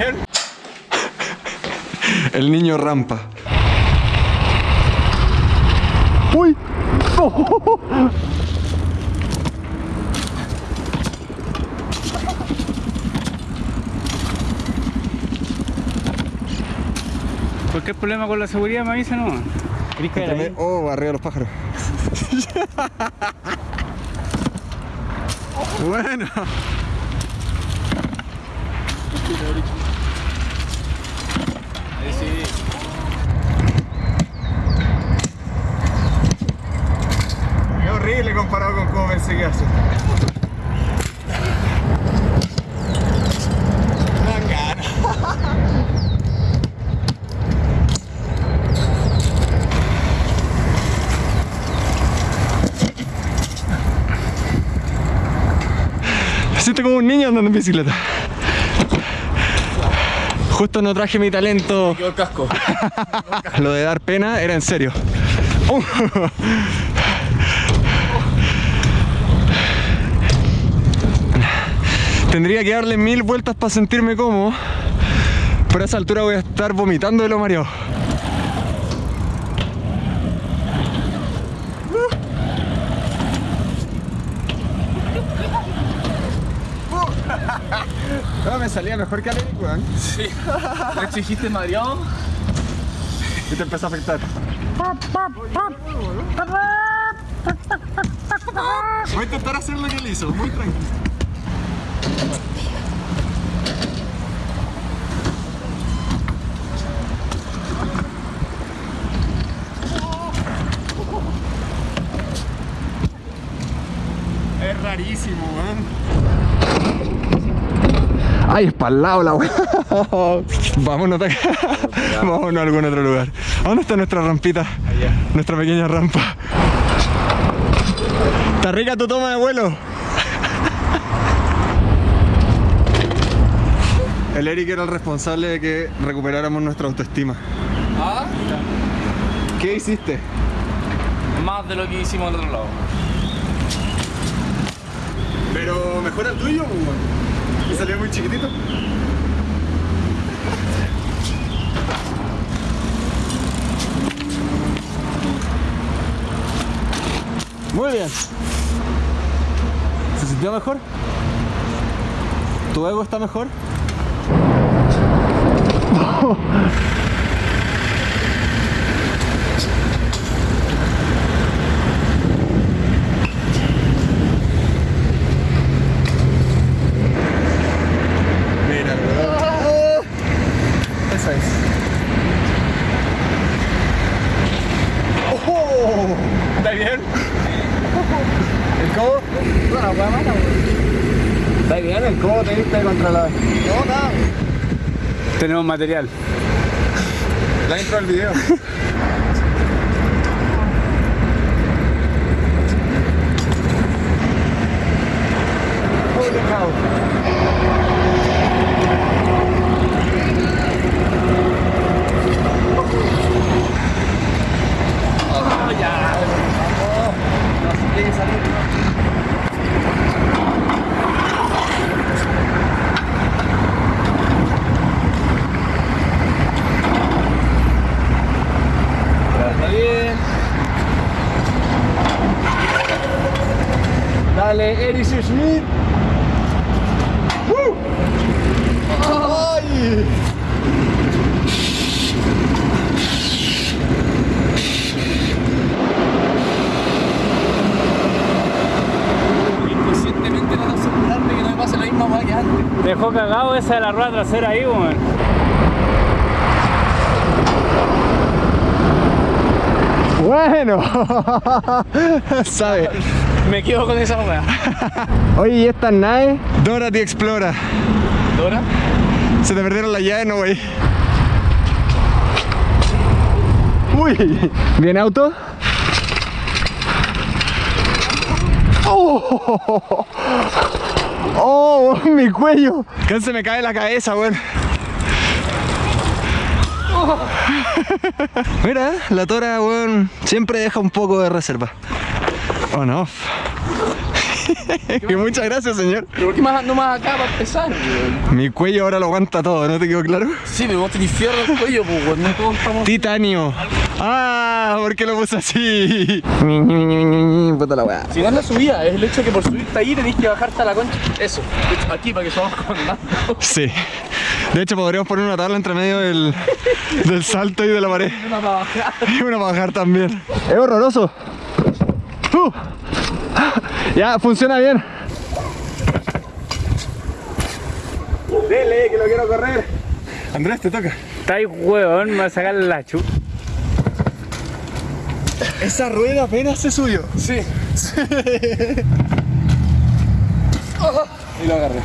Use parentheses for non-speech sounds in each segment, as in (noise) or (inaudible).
bien? (laughs) El niño rampa. ¡Uy! Cualquier problema con la seguridad me avisa, ¿no? Oh, arriba los pájaros. (laughs) bueno. (laughs) Es horrible comparado con cómo pensé que hace. Siento como un niño andando en bicicleta. Justo no traje mi talento. (laughs) Quedó el casco. Lo de dar pena era en serio. Uh. Tendría que darle mil vueltas para sentirme cómodo. Pero a esa altura voy a estar vomitando de lo mareado. No, me salía mejor que a Eric, weón. Sí. ¿Me exigiste mareado? Y te empezó a afectar. Voy a intentar hacer lo que él hizo, muy tranquilo. Es rarísimo, weón. Ay, es para el lado la. Vámonos. Vámonos a algún otro lugar. ¿A dónde está nuestra rampita? Nuestra pequeña rampa. Está rica tu toma de vuelo. El Eric era el responsable de que recuperáramos nuestra autoestima. Ah, ¿Qué hiciste? más de lo que hicimos al otro lado. Pero mejor el tuyo, Y salió muy chiquitito. Muy bien. ¿Se sintió mejor? ¿Tu ego está mejor? (laughs) Mira, Esa es. ¡Oh! ¿Está bien? ¿El codo? Bueno, pues mala, Está bien, el codo te diste contra la... No, nada. Tenemos material. La intro del video. (laughs) Holy cow. Está bien. Dale, Eric Schmidt. ¡Woo! ¡Ay! Inconscientemente no asegurarme que no me pase la misma hueá que antes. Dejó cagado esa de la rueda trasera ahí, weón. Bueno, (laughs) sabe. Me quedo con esa weá. (laughs) Oye, ¿y estas naves? Dora te explora. ¿Dora? Se te perdieron las llaves, no, güey. Uy, ¿bien auto? Oh, oh, mi cuello. Casi se me cae la cabeza, weón. Mira, la tora, weón, siempre deja un poco de reserva. On off. (laughs) Y muchas gracias, señor. ¿Pero por qué más, no más acá para empezar, weón? Mi cuello ahora lo aguanta todo, ¿no te quedó claro? Sí, pero vos tenés fierro el cuello, pues, weón. No todos estamos... Titanio. Ah, ¿por qué lo puse así? (laughs) Puta la weá. Si no es la subida, es el hecho que por subirte ahí tenés que bajarte a la concha. Eso, de hecho, aquí para que somos comandando. Sí. De hecho, podríamos poner una tabla entre medio del, del salto y de la pared. (laughs) Una para bajar. Y una para bajar también. Es horroroso. Uh. Ya, funciona bien. Dele, que lo quiero correr. Andrés, te toca. Está ahí, weón, me va a sacar la chu. Esa rueda apenas se subió. Sí. Y (laughs) lo agarré.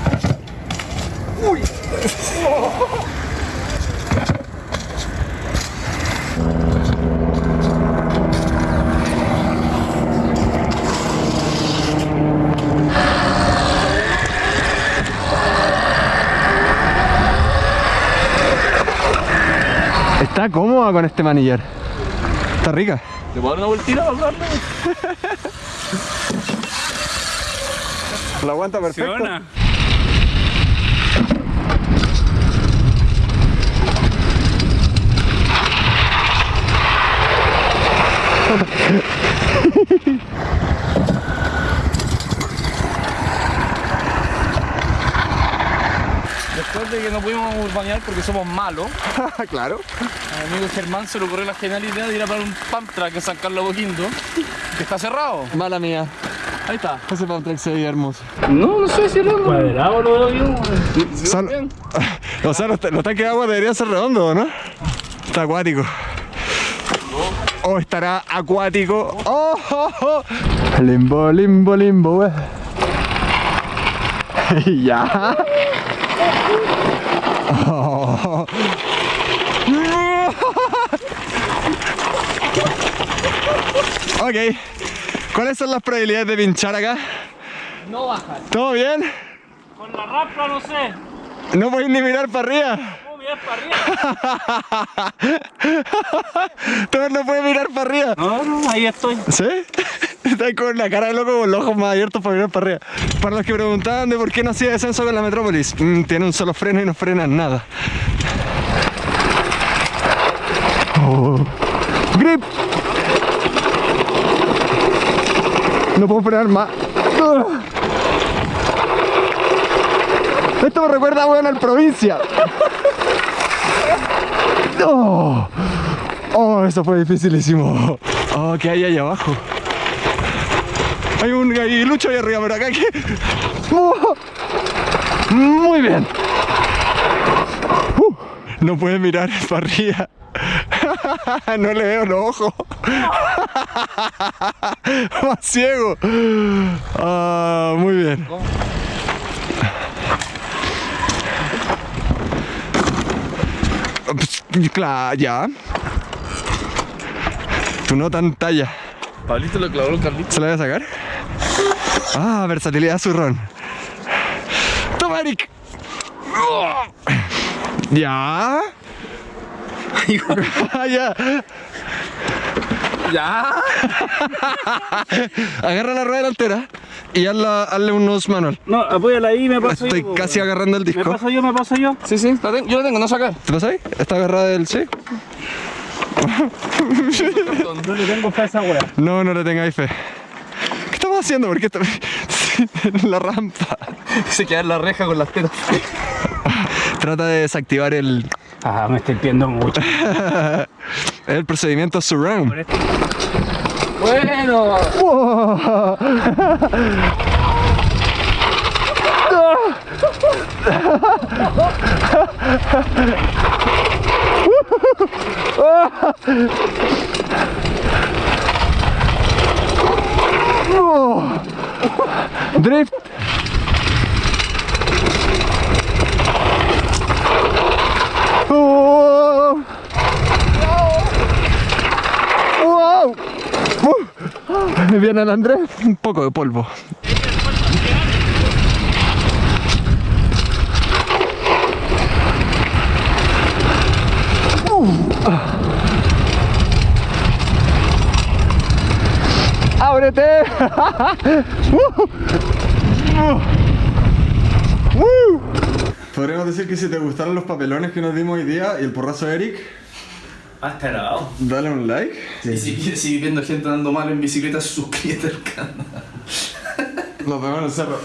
Está cómoda con este manillar. Está rica. ¿Te puedo dar una vueltita para? La aguanta perfecto. Funciona. (laughs) Después de que no pudimos bañar porque somos malos, (laughs) claro. a mi amigo Germán se le ocurrió la genial idea de ir a parar un pump track en San Carlos Boquindo, que está cerrado. Mala mía. Ahí está. Ese pump track se veía hermoso. No, no sé si es. Cuadrado lo veo yo. Son- (laughs) o sea, los, los tanques de agua deberían ser redondos, ¿no? Está acuático. O estará acuático. ¡Oh, oh, (laughs) oh! Limbo, limbo, limbo, wey. ya. Oh. (laughs) ok. ¿Cuáles son las probabilidades de pinchar acá? No bajar. ¿Todo bien? Con la rapla no sé. No podéis ni mirar para arriba. ¿Cómo mirar para arriba? Tú no puedes mirar para arriba. No, no, ahí estoy. ¿Sí? Está con la cara de loco con los ojos más abiertos para mirar para arriba. Para los que preguntaban de por qué no hacía descenso con la Metrópolis, mm, tiene un solo freno y no frena nada. Oh. ¡Grip! No puedo frenar más. Esto me recuerda, weón, al provincia. Oh. Oh, eso fue dificilísimo. Oh, ¿qué hay ahí abajo? Hay un lucho ahí arriba, pero acá que... Muy bien. Uh, no puede mirar (laughs) para arriba. No le veo los ojos. (laughs) Más ciego. Ah, muy bien. Claro, ya. Tu no tan talla. Pablito lo clavó el Carlito. ¿Se la voy a sacar? Ah, versatilidad zurrón. ¡Toma, Eric! ¿Ya? (laughs) Ya. Ya. Agarra la rueda delantera y hazla- hazle unos manual. No, apóyala ahí, me paso Estoy yo. casi agarrando el Me disco. paso yo, me paso yo. Sí, sí, la yo la tengo, no sacar. ¿Te pasa ahí? ¿Está agarrada del sí? No le tengo fe a esa wea. No, no le tengáis fe. ¿Qué estamos haciendo? ¿Por qué está en (laughs) la rampa? Se queda en la reja con las tetas. Trata de desactivar el, Ah, me estoy pidiendo mucho. el procedimiento surround. Bueno. (laughs) Drift. Oh. Wow. Uh. Viene el Andrés, un poco de polvo. Uh. Ahora muérete. (laughs) Uh. Podríamos decir que si te gustaron los papelones que nos dimos hoy día y el porrazo de Eric, Has cagado. dale un like. Y si quieres seguir viendo gente andando mal en bicicleta, (laughs) suscríbete al canal. Nos vemos en el cerro.